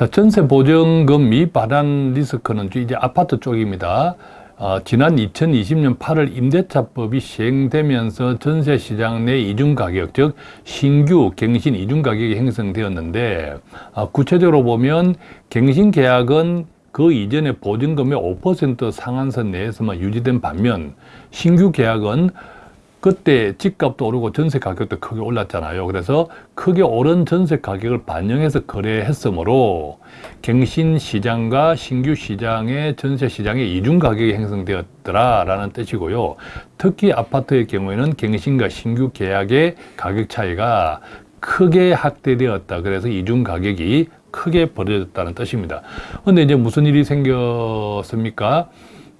자, 전세 보증금 미반환 리스크는 이제 아파트 쪽입니다. 어, 지난 2020년 8월 임대차법이 시행되면서 전세 시장 내 이중 가격, 즉 신규 갱신 이중 가격이 형성되었는데 어, 구체적으로 보면 갱신 계약은 그 이전에 보증금의 5% 상한선 내에서만 유지된 반면 신규 계약은 그때 집값도 오르고 전세 가격도 크게 올랐잖아요. 그래서 크게 오른 전세 가격을 반영해서 거래했으므로 갱신 시장과 신규 시장의 전세 시장의 이중 가격이 형성되었더라라는 뜻이고요. 특히 아파트의 경우에는 갱신과 신규 계약의 가격 차이가 크게 확대되었다. 그래서 이중 가격이 크게 벌어졌다는 뜻입니다. 근데 이제 무슨 일이 생겼습니까?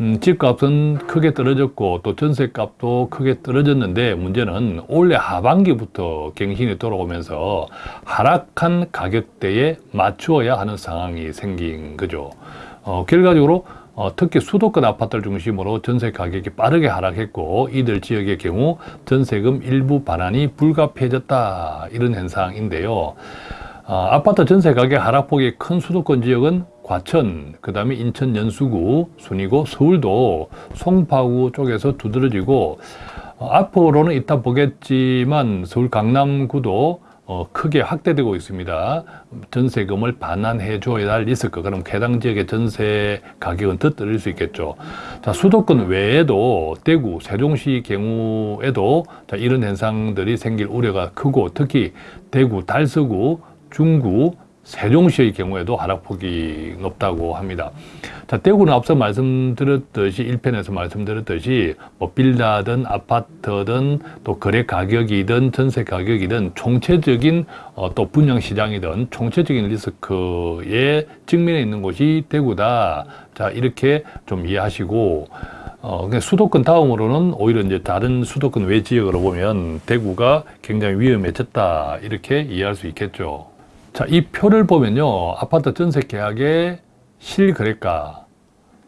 음, 집값은 크게 떨어졌고 또 전세값도 크게 떨어졌는데 문제는 올해 하반기부터 갱신이 돌아오면서 하락한 가격대에 맞추어야 하는 상황이 생긴 거죠. 어, 결과적으로 어, 특히 수도권 아파트를 중심으로 전세 가격이 빠르게 하락했고 이들 지역의 경우 전세금 일부 반환이 불가피해졌다 이런 현상인데요. 어, 아파트 전세 가격 하락폭이 큰 수도권 지역은 과천, 그 다음에 인천 연수구, 순이고 서울도 송파구 쪽에서 두드러지고 어, 앞으로는 이따 보겠지만 서울 강남구도 어, 크게 확대되고 있습니다. 전세금을 반환해 줘야 할 리스크. 그럼 해당 지역의 전세 가격은 더 떨어질 수 있겠죠. 자, 수도권 외에도 대구, 세종시 경우에도 자, 이런 현상들이 생길 우려가 크고 특히 대구, 달서구, 중구, 세종시의 경우에도 하락폭이 높다고 합니다. 자, 대구는 앞서 말씀드렸듯이 1편에서 말씀드렸듯이 뭐 빌라든 아파트든 또 거래 가격이든 전세 가격이든 총체적인 어, 또 분양 시장이든 총체적인 리스크에 직면해 있는 곳이 대구다. 자, 이렇게 좀 이해하시고 어, 수도권 다음으로는 오히려 이제 다른 수도권 외 지역으로 보면 대구가 굉장히 위험해졌다. 이렇게 이해할 수 있겠죠. 자, 이 표를 보면요. 아파트 전세 계약의 실거래가.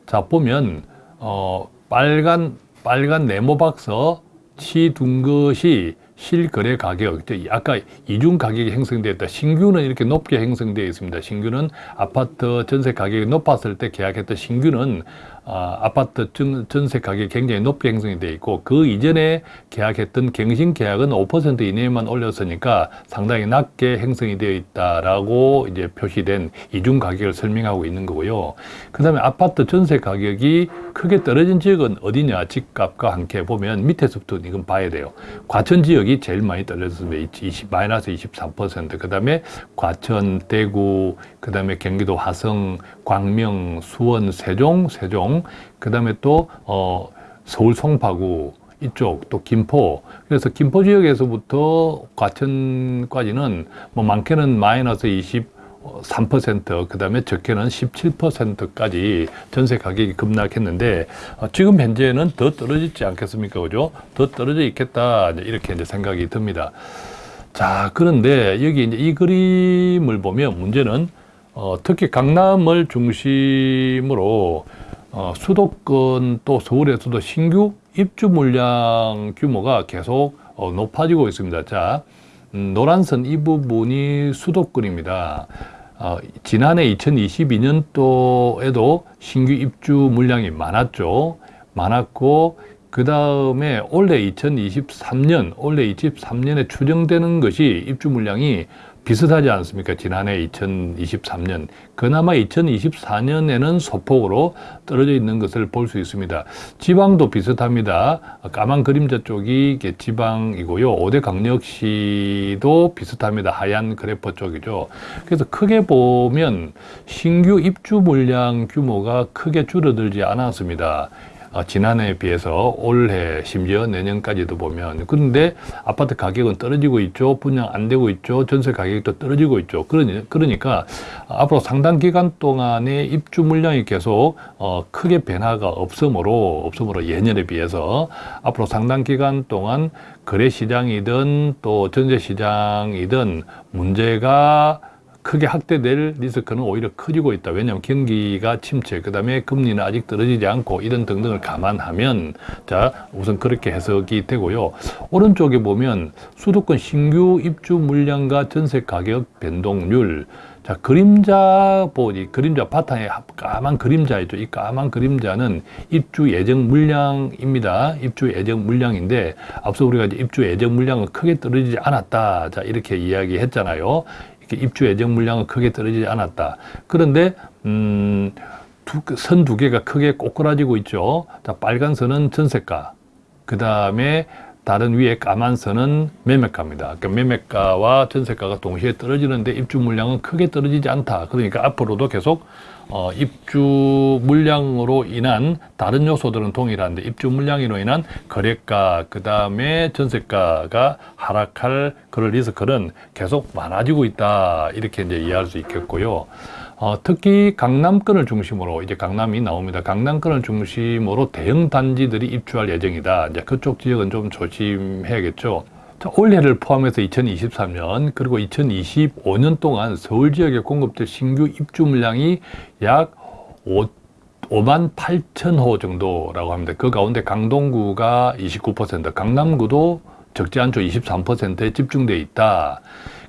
자, 보면, 어, 빨간, 빨간 네모박서 치둔 것이 실거래 가격, 아까 이중 가격이 형성되었다. 신규는 이렇게 높게 형성되어 있습니다. 신규는 아파트 전세 가격이 높았을 때 계약했던 신규는 아, 아파트 전, 세 가격이 굉장히 높게 형성이 되어 있고 그 이전에 계약했던 갱신 계약은 5% 이내에만 올렸으니까 상당히 낮게 형성이 되어 있다라고 이제 표시된 이중 가격을 설명하고 있는 거고요. 그 다음에 아파트 전세 가격이 크게 떨어진 지역은 어디냐 집값과 함께 보면 밑에서부터 이건 봐야 돼요. 과천 지역이 제일 많이 떨어졌습니다. 20, 마이너스 23%. 그 다음에 과천, 대구, 그 다음에 경기도 화성, 광명, 수원, 세종, 세종, 그 다음에 또, 어, 서울 송파구, 이쪽 또 김포 그래서 김포 지역에서부터 과천까지는 뭐 많게는 마이너스 23%, 그 다음에 적게는 17%까지 전세 가격이 급락했는데, 어, 지금 현재는 더 떨어지지 않겠습니까? 그죠? 더 떨어져 있겠다. 이렇게 이제 생각이 듭니다. 자, 그런데 여기 이제 이 그림을 보면 문제는 어, 특히 강남을 중심으로 어, 수도권 또 서울에서도 신규 입주 물량 규모가 계속 어, 높아지고 있습니다. 자, 음, 노란선 이 부분이 수도권입니다. 어, 지난해 2022년도에도 신규 입주 물량이 많았죠. 많았고 그 다음에 올해 2023년, 올해 23년에 추정되는 것이 입주 물량이 비슷하지 않습니까? 지난해 2023년. 그나마 2024년에는 소폭으로 떨어져 있는 것을 볼 수 있습니다. 지방도 비슷합니다. 까만 그림자 쪽이 지방이고요. 5대 강력시도 비슷합니다. 하얀 그래퍼 쪽이죠. 그래서 크게 보면 신규 입주 물량 규모가 크게 줄어들지 않았습니다. 어, 지난해에 비해서 올해 심지어 내년까지도 보면. 그런데 아파트 가격은 떨어지고 있죠. 분양 안 되고 있죠. 전세 가격도 떨어지고 있죠. 그러니, 그러니까 앞으로 상당 기간 동안에 입주 물량이 계속 어, 크게 변화가 없으므로 없으므로 예년에 비해서 앞으로 상당 기간 동안 거래 시장이든 또 전세 시장이든 문제가 크게 확대될 리스크는 오히려 커지고 있다. 왜냐하면 경기가 침체, 그 다음에 금리는 아직 떨어지지 않고 이런 등등을 감안하면 자 우선 그렇게 해석이 되고요. 오른쪽에 보면 수도권 신규 입주 물량과 전세 가격 변동률 자, 그림자 보니, 그림자 바탕에 까만 그림자 있죠. 이 까만 그림자는 입주 예정 물량입니다. 입주 예정 물량인데, 앞서 우리가 이제 입주 예정 물량은 크게 떨어지지 않았다. 자, 이렇게 이야기했잖아요. 입주 예정 물량은 크게 떨어지지 않았다. 그런데, 음, 선 두 개가 크게 꼬꾸라지고 있죠. 자, 빨간 선은 전세가. 그 다음에 다른 위에 까만 선은 매매가입니다. 그러니까 매매가와 전세가가 동시에 떨어지는데 입주 물량은 크게 떨어지지 않다. 그러니까 앞으로도 계속 어, 입주 물량으로 인한 다른 요소들은 동일한데 입주 물량으로 인한 거래가 그 다음에 전세가가 하락할 그런 리스크는 계속 많아지고 있다 이렇게 이제 이해할 수 있겠고요. 어, 특히 강남권을 중심으로 이제 강남이 나옵니다. 강남권을 중심으로 대형 단지들이 입주할 예정이다. 이제 그쪽 지역은 좀 조심해야겠죠. 자, 올해를 포함해서 2023년 그리고 2025년 동안 서울 지역에 공급될 신규 입주 물량이 약 5, 5만 8천 호 정도라고 합니다. 그 가운데 강동구가 29%, 강남구도 적지 않죠. 23%에 집중되어 있다.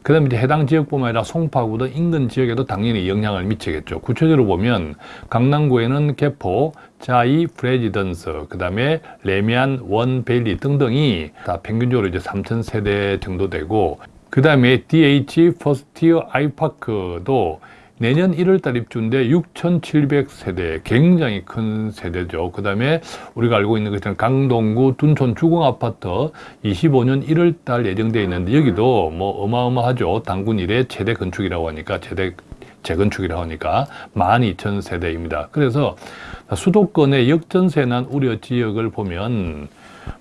그 다음에 이제 해당 지역뿐만 아니라 송파구 등 인근 지역에도 당연히 영향을 미치겠죠. 구체적으로 보면 강남구에는 개포자이 프레지던스, 그 다음에 래미안 원베일리 등등이 다 평균적으로 이제 3천 세대 정도 되고 그 다음에 DH 퍼스티어 아이파크도 내년 1월달 입주인데 6,700세대 굉장히 큰 세대죠. 그 다음에 우리가 알고 있는 것처럼 강동구 둔촌 주공아파트 25년 1월달 예정되어 있는데 여기도 뭐 어마어마하죠. 당군 이래 최대 건축이라고 하니까 최대 재건축이라고 하니까 12,000세대입니다. 그래서 수도권의 역전세 난 우려 지역을 보면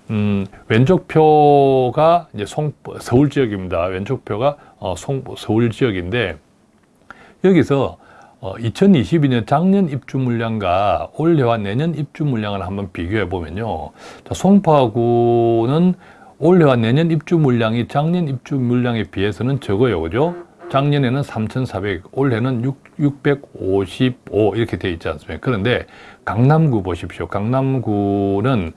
음, 왼쪽 표가 이제 송, 서울 지역입니다. 왼쪽 표가 어, 송, 서울 지역인데 여기서 어, 2022년 작년 입주 물량과 올해와 내년 입주 물량을 한번 비교해 보면요. 자, 송파구는 올해와 내년 입주 물량이 작년 입주 물량에 비해서는 적어요. 그죠? 작년에는 3,400, 올해는 6, 655 이렇게 되어 있지 않습니까? 그런데 강남구 보십시오. 강남구는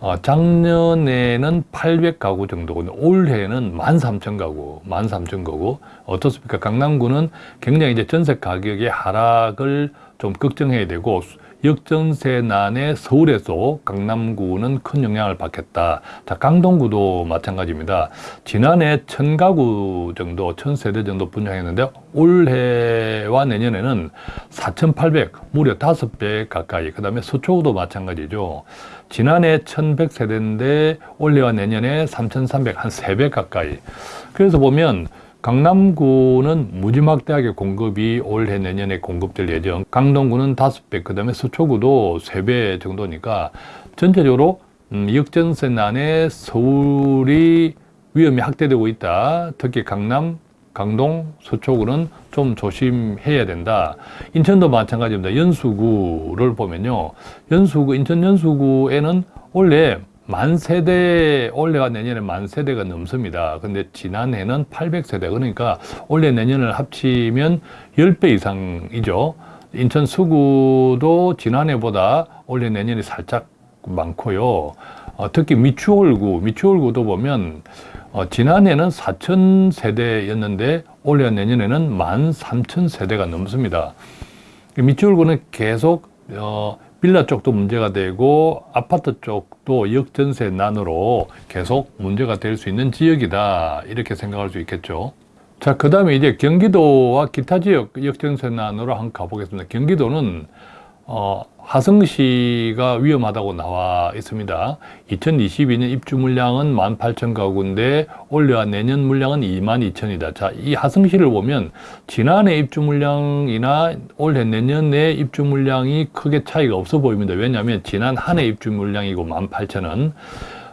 어, 작년에는 800가구 정도고 올해는 13,000가구, 13,000가구. 어떻습니까? 강남구는 굉장히 이제 전세 가격의 하락을 좀 걱정해야 되고 역전세난에 서울에서 강남구는 큰 영향을 받겠다. 자, 강동구도 마찬가지입니다. 지난해 천 가구 정도, 천 세대 정도 분양했는데 올해와 내년에는 4,800, 무려 5배 가까이. 그 다음에 서초구도 마찬가지죠. 지난해 1,100세대인데 올해와 내년에 3,300, 한 3배 가까이. 그래서 보면 강남구는 무지막대하게 공급이 올해 내년에 공급될 예정 강동구는 다섯 배그 다음에 서초구도 세배 정도니까 전체적으로 음, 역전세난에 서울이 위험이 확대되고 있다 특히 강남 강동, 서초구는 좀 조심해야 된다. 인천도 마찬가지입니다. 연수구를 보면요. 연수구, 인천 연수구에는 원래 만 세대 올해와 내년에 만 세대가 넘습니다. 근데 지난해는 800세대 그러니까 올해 내년을 합치면 10배 이상이죠. 인천 수구도 지난해보다 올해 내년이 살짝 많고요. 어, 특히 미추홀구, 미추홀구도 보면 어, 지난해는 4천 세대였는데 올해 내년에는 만 3천 세대가 넘습니다. 미추홀구는 계속 어, 빌라 쪽도 문제가 되고 아파트 쪽도 역전세 난으로 계속 문제가 될 수 있는 지역이다. 이렇게 생각할 수 있겠죠. 자 그 다음에 이제 경기도와 기타 지역 역전세 난으로 한번 가보겠습니다. 경기도는 어, 화성시가 위험하다고 나와 있습니다. 2022년 입주 물량은 18,000가구인데 올해와 내년 물량은 22,000이다. 자, 이 화성시를 보면 지난해 입주 물량이나 올해 내년에 입주 물량이 크게 차이가 없어 보입니다. 왜냐하면 지난 한 해 입주 물량이고 18,000은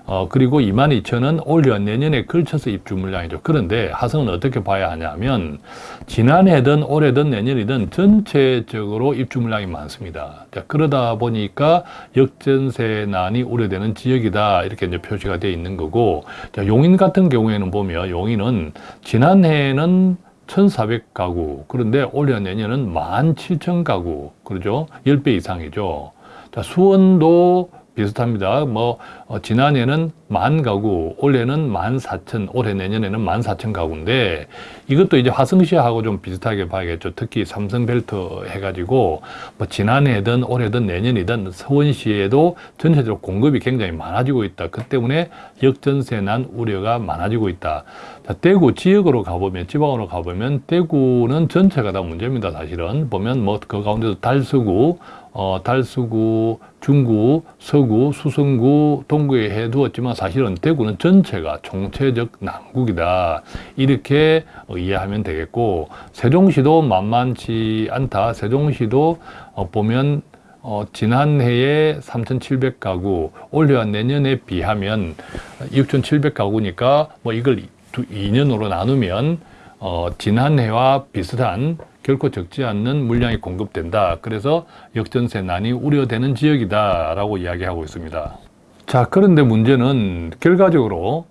어, 그리고 22,000은 올해와 내년에 걸쳐서 입주 물량이죠. 그런데 하성은 어떻게 봐야 하냐면 지난해든 올해든 내년이든 전체적으로 입주 물량이 많습니다. 자, 그러다 보니까 역전세난이 우려되는 지역이다. 이렇게 이제 표시가 되어 있는 거고 자, 용인 같은 경우에는 보면 용인은 지난해에는 1,400가구. 그런데 올해 내년은 17,000가구. 그러죠? 10배 이상이죠. 자, 수원도 비슷합니다. 뭐 어, 지난해는 만 가구, 올해는 만 사천, 올해 내년에는 만 사천 가구인데 이것도 이제 화성시하고 좀 비슷하게 봐야겠죠. 특히 삼성벨트 해가지고 뭐 지난해든 올해든 내년이든 서원시에도 전체적으로 공급이 굉장히 많아지고 있다. 그 때문에 역전세 난 우려가 많아지고 있다. 자, 대구 지역으로 가보면 지방으로 가보면 대구는 전체가 다 문제입니다. 사실은 보면 뭐 그 가운데도 달서구, 어, 달서구, 중구, 서구, 수성구, 동구에 해두었지만 사실은 대구는 전체가 총체적 난국이다. 이렇게 어, 이해하면 되겠고 세종시도 만만치 않다. 세종시도 어, 보면 어, 지난해에 3,700가구, 올해와 내년에 비하면 6,700가구니까 뭐 이걸 두, 2년으로 나누면 어, 지난해와 비슷한 결코 적지 않는 물량이 공급된다. 그래서 역전세난이 우려되는 지역이다 라고 이야기하고 있습니다. 자, 그런데 문제는 결과적으로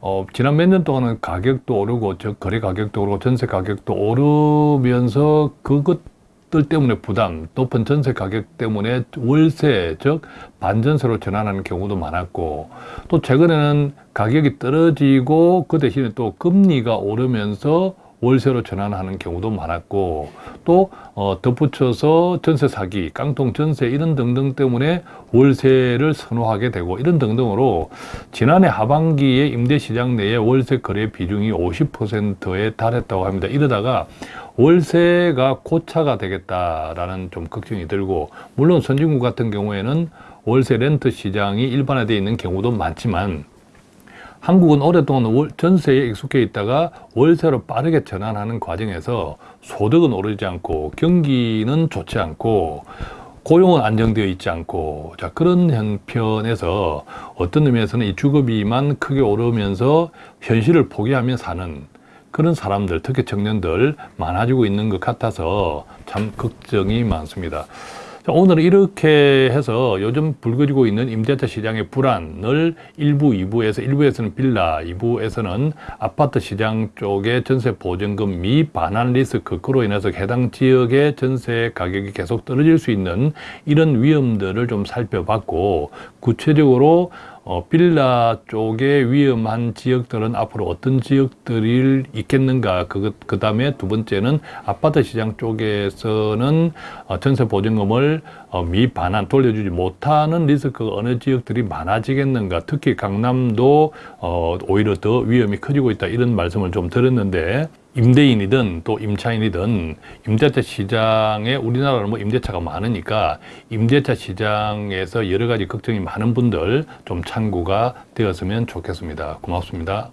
어, 지난 몇 년 동안은 가격도 오르고 저 거래 가격도 오르고 전세 가격도 오르면서 그것들 때문에 부담, 높은 전세 가격 때문에 월세, 즉 반전세로 전환하는 경우도 많았고 또 최근에는 가격이 떨어지고 그 대신에 또 금리가 오르면서 월세로 전환하는 경우도 많았고 또 어, 덧붙여서 전세 사기, 깡통 전세 이런 등등 때문에 월세를 선호하게 되고 이런 등등으로 지난해 하반기에 임대 시장 내에 월세 거래 비중이 50%에 달했다고 합니다. 이러다가 월세가 고차가 되겠다라는 좀 걱정이 들고 물론 선진국 같은 경우에는 월세 렌트 시장이 일반화되어 있는 경우도 많지만 한국은 오랫동안 월- 전세에 익숙해 있다가 월세로 빠르게 전환하는 과정에서 소득은 오르지 않고 경기는 좋지 않고 고용은 안정되어 있지 않고 자 그런 형편에서 어떤 의미에서는 이 주거비만 크게 오르면서 현실을 포기하며 사는 그런 사람들 특히 청년들 많아지고 있는 것 같아서 참 걱정이 많습니다. 자, 오늘은 이렇게 해서 요즘 불거지고 있는 임대차 시장의 불안을 일부, 2부에서, 1부에서는 빌라, 2부에서는 아파트 시장 쪽의 전세 보증금 미반환 리스크, 그로 인해서 해당 지역의 전세 가격이 계속 떨어질 수 있는 이런 위험들을 좀 살펴봤고, 구체적으로 어, 빌라 쪽에 위험한 지역들은 앞으로 어떤 지역들이 있겠는가? 그, 그 다음에 두 번째는 아파트 시장 쪽에서는 어, 전세 보증금을 어, 미반환 돌려주지 못하는 리스크가 어느 지역들이 많아지겠는가 특히 강남도 어, 오히려 더 위험이 커지고 있다 이런 말씀을 좀 드렸는데 임대인이든 또 임차인이든 임대차 시장에 우리나라는 뭐 임대차가 많으니까 임대차 시장에서 여러 가지 걱정이 많은 분들 좀 참고가 되었으면 좋겠습니다. 고맙습니다.